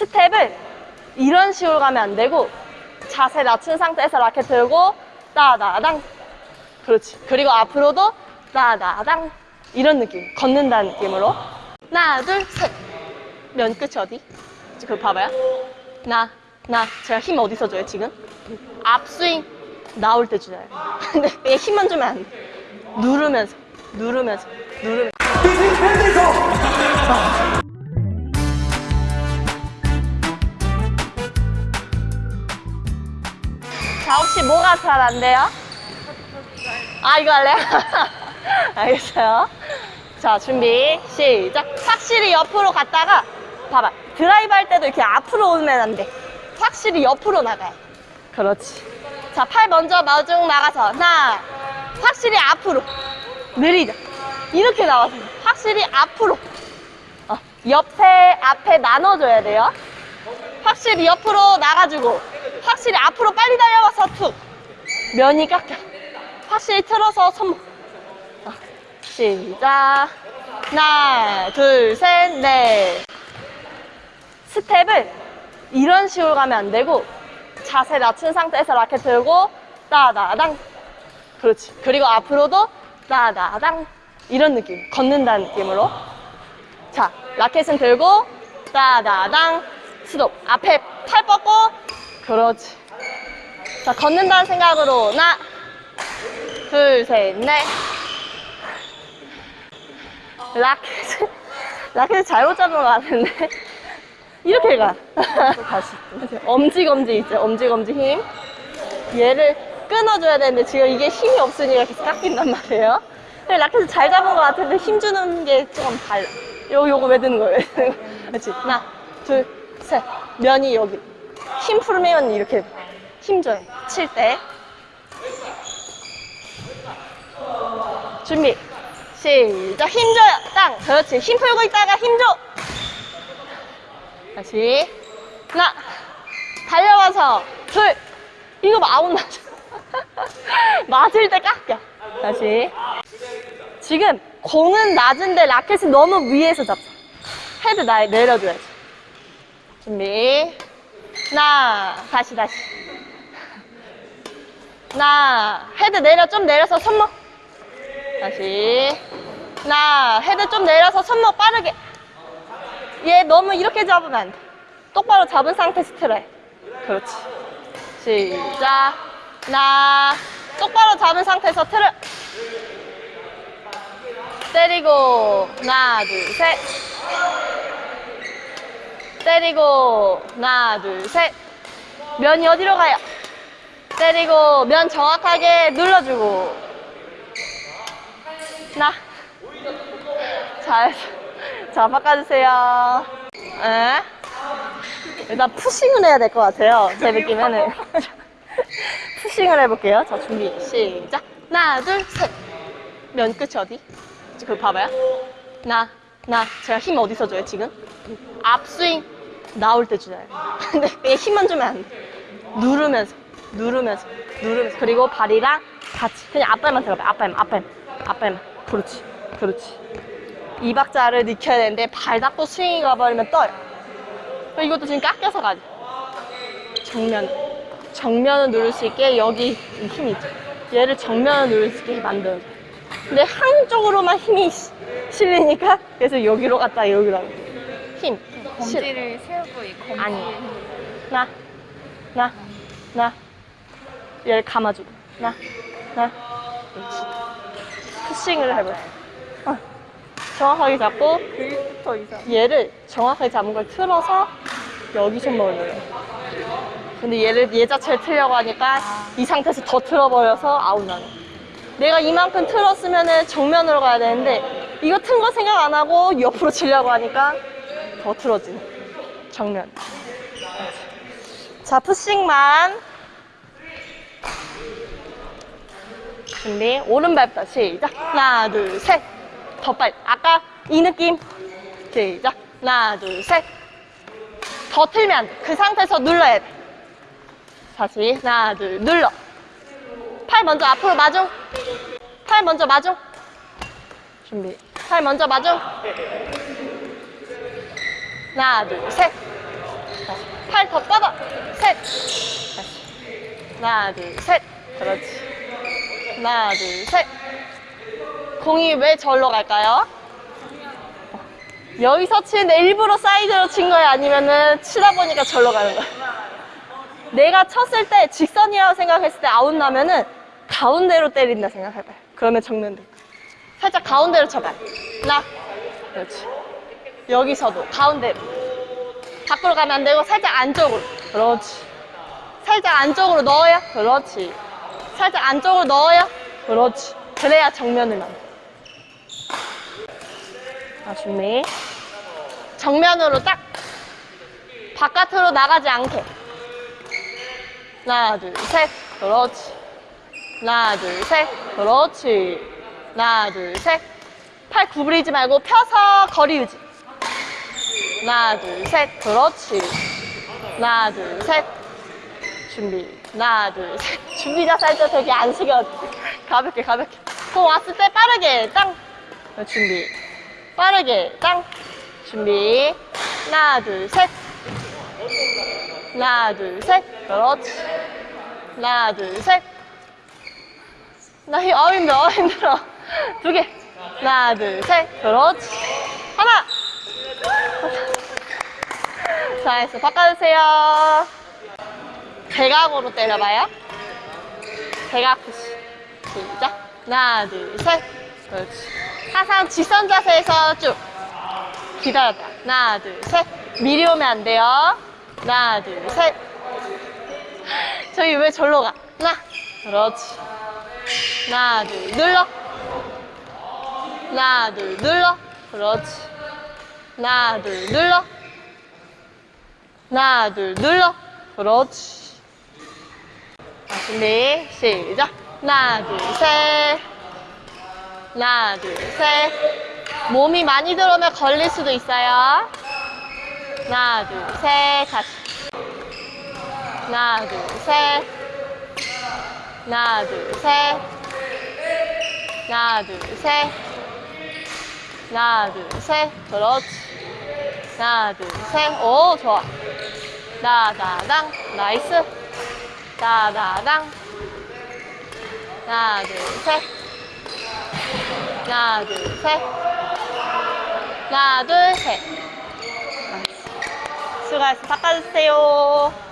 스텝을 이런 식으로 가면 안 되고 자세 낮춘 상태에서 라켓 들고 따다당. 그렇지. 그리고 앞으로도 따다당. 이런 느낌. 걷는다는 느낌으로. 하나 둘셋면 끝이 어디? 그거 봐봐요. 나, 나. 제가 힘 어디서 줘요 지금? 앞스윙 나올 때 주잖아요. 근데 얘 힘만 주면 안돼. 누르면서 누르면서 누르면서 자, 혹시 뭐가 잘 안 돼요? 아, 이거 할래요? 알겠어요. 자, 준비, 시작. 확실히 옆으로 갔다가, 봐봐. 드라이브 할 때도 이렇게 앞으로 오면 안 돼. 확실히 옆으로 나가요. 그렇지. 자, 팔 먼저 마중 나가서, 하나, 확실히 앞으로. 느리죠? 이렇게 나와서, 확실히 앞으로. 어, 옆에, 앞에 나눠줘야 돼요. 확실히 옆으로 나가주고 확실히 앞으로 빨리 달려와서 툭. 면이 깎여. 확실히 틀어서 손목. 어, 시작. 하나 둘 셋 넷. 스텝을 이런 식으로 가면 안 되고 자세 낮춘 상태에서 라켓 들고 따다당. 그렇지. 그리고 앞으로도 따다당. 이런 느낌. 걷는다는 느낌으로. 자, 라켓은 들고 따다당. 스톱. 앞에 팔 뻗고 그렇지. 자, 걷는다는 생각으로 하나, 둘, 셋, 넷. 라켓 라켓 잘못 잡은 것 같은데 이렇게 가. 다시. 엄지검지 있죠? 엄지검지 힘. 얘를 끊어줘야 되는데 지금 이게 힘이 없으니까 계속 깎인단 말이에요. 라켓을 잘 잡은 것 같은데 힘 주는 게 조금 달라. 요, 요거 왜 드는 거예요? 그렇지. 하나, 둘, 셋. 면이 여기. 힘 풀면 이렇게 힘 줘요. 칠 때. 준비. 시작. 힘 줘요. 땅. 그렇지. 힘 풀고 있다가 힘 줘. 다시. 하나. 달려와서. 둘. 이거 아웃 나죠. 맞을 때 깎여. 다시. 지금 공은 낮은데 라켓은 너무 위에서 잡자. 헤드 나 내려줘야지. 준비. 하나, 다시, 다시. 하나, 헤드 내려, 좀 내려서 손목. 다시. 하나, 헤드 좀 내려서 손목 빠르게. 얘 너무 이렇게 잡으면 안 돼. 똑바로 잡은 틀어야 해. 그렇지. 시작. 하나, 똑바로 잡은 상태에서 틀어. 때리고, 하나, 둘, 셋. 때리고 하나 둘셋. 면이 어디로 가요? 때리고 면 정확하게 눌러주고. 하나. 잘자 바꿔주세요. 에? 일단 푸싱을 해야 될 것 같아요. 제 느낌에는. 푸싱을 해볼게요. 자 준비. 시작. 하나 둘 셋 면 끝이 어디? 그거 봐봐요. 하나 나 제가 힘 어디서 줘요 지금? 앞스윙. 나올 때 주잖아요. 근데 얘 힘만 주면 안 돼. 누르면서 누르면서 누르면서. 그리고 발이랑 같이 그냥 앞발만 들어가요. 앞발만 앞발만 앞발만. 그렇지 그렇지. 이 박자를 익혀야 되는데 발 닫고 스윙이 가버리면 떠요. 이것도 지금 깎여서 가죠. 정면 정면을 누를 수 있게 여기 힘이 있죠. 얘를 정면을 누를 수 있게 만들어줘 근데 한쪽으로만 힘이 시- 실리니까 그래서 여기로 갔다 여기로 갔다 힘 실. 검지를 세우고 이 검지 아니. 나, 나, 나. 얘를 감아주고. 나, 나. 그렇지. 푸싱을 해보세요. 어. 정확하게 잡고, 얘를 정확하게 잡은 걸 틀어서 여기 손목을 넣어요. 근데 얘를 얘 자체를 틀려고 하니까 이 상태에서 더 틀어버려서 아웃 나는. 내가 이만큼 틀었으면 정면으로 가야 되는데 이거 튼 거 생각 안 하고 옆으로 치려고 하니까 더 틀어지는 정면. 자 푸싱만 준비 오른발부터 시작 하나 둘 셋 더 빨리 아까 이 느낌 시작 하나 둘 셋 더 틀면. 그 상태에서 눌러야 돼. 다시 하나 둘 눌러. 팔 먼저 앞으로 마중. 팔 먼저 마중. 준비. 팔 먼저 마중. 하나 둘 셋. 팔 더 뻗어. 셋. 하나, 둘, 셋. 그렇지. 하나, 둘, 셋. 공이 왜 절로 갈까요? 여기서 치는데 일부러 사이드로 친 거야? 아니면은 치다 보니까 절로 가는 거야? 내가 쳤을 때 직선이라고 생각했을 때 아웃 나면은 가운데로 때린다 생각해봐요. 그러면 돼. 살짝 가운데로 쳐봐요. 하나. 그렇지. 여기서도 가운데로. 밖으로 가면 안 되고 살짝 안쪽으로. 그렇지. 살짝 안쪽으로 넣어야. 그렇지. 살짝 안쪽으로 넣어야. 그렇지. 그래야 정면을 나. 자, 준비. 정면으로 딱. 바깥으로 나가지 않게. 하나, 둘, 셋. 그렇지. 하나, 둘, 셋. 그렇지. 하나, 둘, 셋. 팔 구부리지 말고 펴서 거리 유지. 하나, 둘, 셋. 그렇지. 하나, 둘, 셋. 준비. 하나, 둘, 셋. 준비 때 되게 안 숙여. 가볍게, 가볍게. 공 왔을 때 빠르게 땅. 준비. 빠르게 땅. 준비. 하나, 둘, 셋. 하나, 둘, 셋. 그렇지. 하나, 둘, 셋. 나 힘, 어, 힘들어, 어, 힘들어. 두 개. 하나, 둘, 셋. 그렇지. 하나. 잘했어. 바꿔주세요. 대각으로 때려봐요. 대각 푸시. 시작. 하나, 둘, 셋. 그렇지. 항상 직선 자세에서 쭉. 기다렸다. 하나, 둘, 셋. 미리 오면 안 돼요. 하나, 둘, 셋. 저희 왜 절로 가? 하나. 그렇지. 하나, 둘, 눌러. 하나, 둘, 눌러. 그렇지. 하나, 둘, 눌러. 하나, 둘, 눌러. 그렇지. 자, 준비, 시작. 하나, 둘, 셋. 하나, 둘, 셋. 몸이 많이 들어오면 걸릴 수도 있어요. 하나, 둘, 셋. 다시. 하나, 둘, 셋. 하나, 둘, 셋. 하나, 둘, 셋. 하나, 둘, 셋. 그렇지. 하나, 둘, 셋. 오, 좋아. 나다당. 나이스. 나다당. 하나, 둘, 셋. 하나, 둘, 셋. 하나, 둘, 셋. 나이스. 수고하셨어. 바꿔주세요.